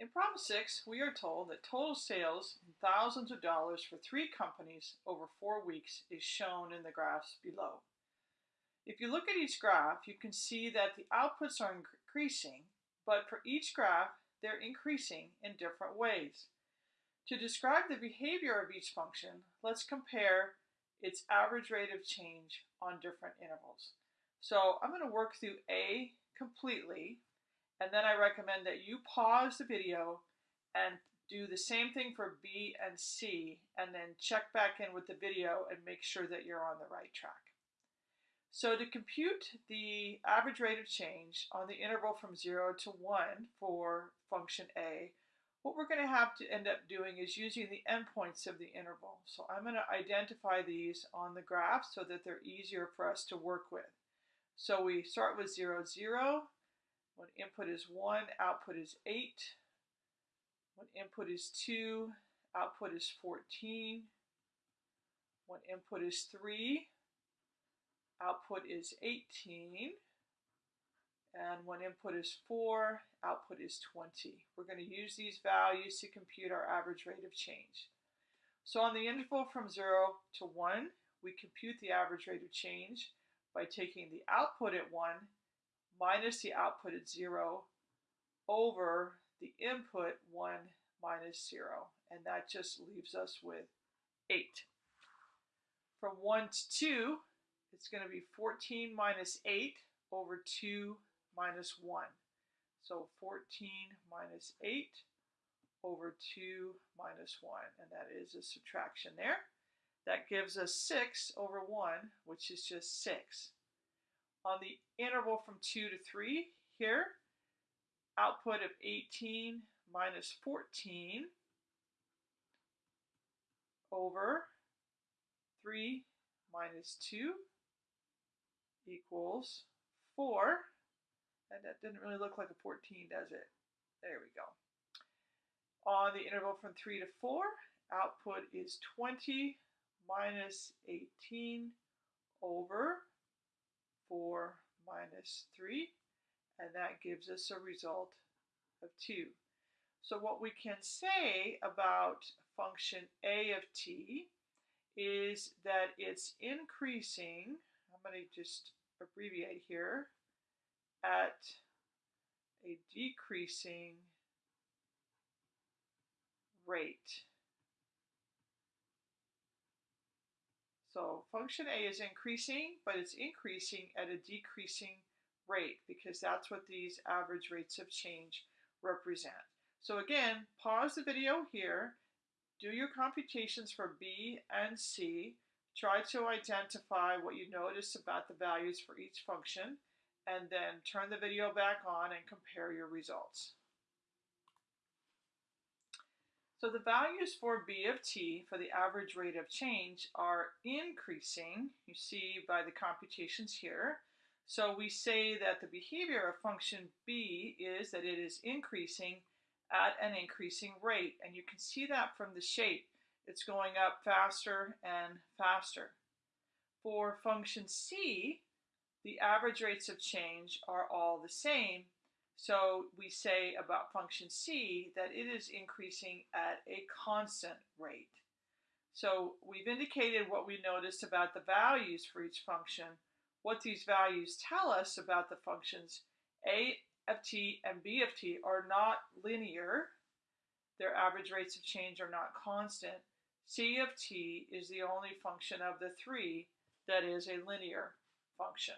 In problem six, we are told that total sales in thousands of dollars for three companies over four weeks is shown in the graphs below. If you look at each graph, you can see that the outputs are increasing, but for each graph, they're increasing in different ways. To describe the behavior of each function, let's compare its average rate of change on different intervals. So I'm going to work through A completely and then I recommend that you pause the video and do the same thing for B and C, and then check back in with the video and make sure that you're on the right track. So to compute the average rate of change on the interval from 0 to 1 for function A, what we're going to have to end up doing is using the endpoints of the interval. So I'm going to identify these on the graph so that they're easier for us to work with. So we start with 0, 0, when input is 1, output is 8. When input is 2, output is 14. When input is 3, output is 18. And when input is 4, output is 20. We're going to use these values to compute our average rate of change. So on the interval from 0 to 1, we compute the average rate of change by taking the output at 1 minus the output at 0 over the input 1 minus 0. And that just leaves us with 8. From 1 to 2, it's going to be 14 minus 8 over 2 minus 1. So 14 minus 8 over 2 minus 1. And that is a subtraction there. That gives us 6 over 1, which is just 6 on the interval from 2 to 3 here, output of 18 minus 14 over 3 minus 2 equals 4. And that didn't really look like a 14, does it? There we go. On the interval from 3 to 4, output is 20 minus 18 over 4 minus 3, and that gives us a result of 2. So what we can say about function a of t is that it's increasing, I'm going to just abbreviate here, at a decreasing rate. So function A is increasing, but it's increasing at a decreasing rate because that's what these average rates of change represent. So again, pause the video here, do your computations for B and C, try to identify what you notice about the values for each function, and then turn the video back on and compare your results. So the values for B of t for the average rate of change are increasing, you see by the computations here. So we say that the behavior of function b is that it is increasing at an increasing rate. And you can see that from the shape. It's going up faster and faster. For function c, the average rates of change are all the same, so we say about function c that it is increasing at a constant rate. So we've indicated what we noticed about the values for each function. What these values tell us about the functions a of t and b of t are not linear. Their average rates of change are not constant. c of t is the only function of the three that is a linear function.